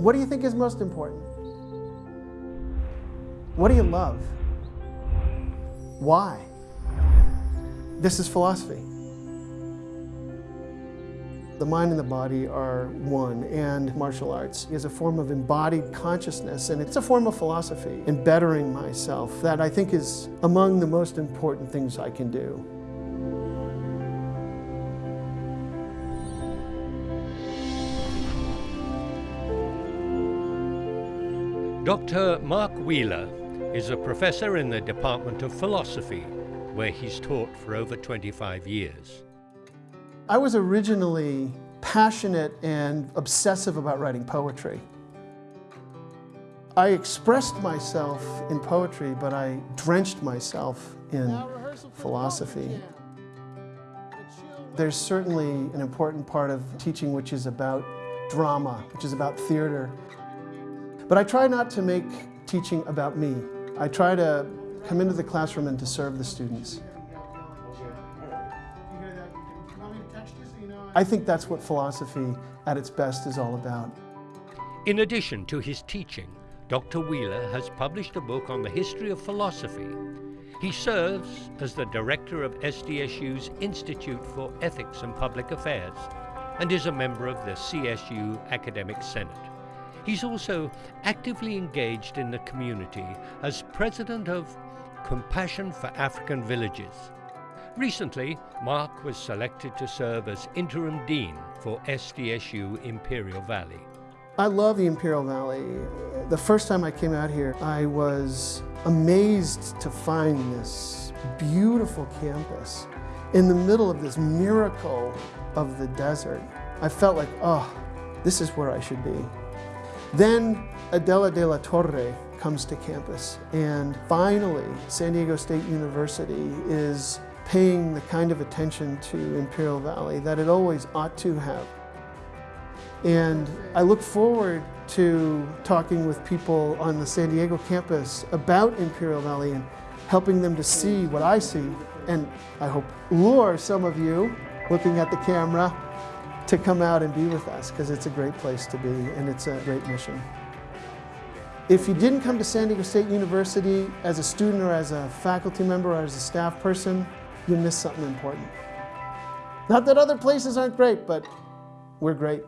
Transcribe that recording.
What do you think is most important? What do you love? Why? This is philosophy. The mind and the body are one, and martial arts is a form of embodied consciousness, and it's a form of philosophy in bettering myself that I think is among the most important things I can do. Dr. Mark Wheeler is a professor in the Department of Philosophy, where he's taught for over 25 years. I was originally passionate and obsessive about writing poetry. I expressed myself in poetry, but I drenched myself in philosophy. There's certainly an important part of teaching which is about drama, which is about theater. But I try not to make teaching about me. I try to come into the classroom and to serve the students. I think that's what philosophy at its best is all about. In addition to his teaching, Dr. Wheeler has published a book on the history of philosophy. He serves as the director of SDSU's Institute for Ethics and Public Affairs and is a member of the CSU Academic Senate. He's also actively engaged in the community as president of Compassion for African Villages, Recently, Mark was selected to serve as interim dean for SDSU Imperial Valley. I love the Imperial Valley. The first time I came out here, I was amazed to find this beautiful campus in the middle of this miracle of the desert. I felt like, oh, this is where I should be. Then Adela de la Torre comes to campus, and finally, San Diego State University is paying the kind of attention to Imperial Valley that it always ought to have. And I look forward to talking with people on the San Diego campus about Imperial Valley and helping them to see what I see and I hope lure some of you looking at the camera to come out and be with us because it's a great place to be and it's a great mission. If you didn't come to San Diego State University as a student or as a faculty member or as a staff person, you miss something important. Not that other places aren't great, but we're great.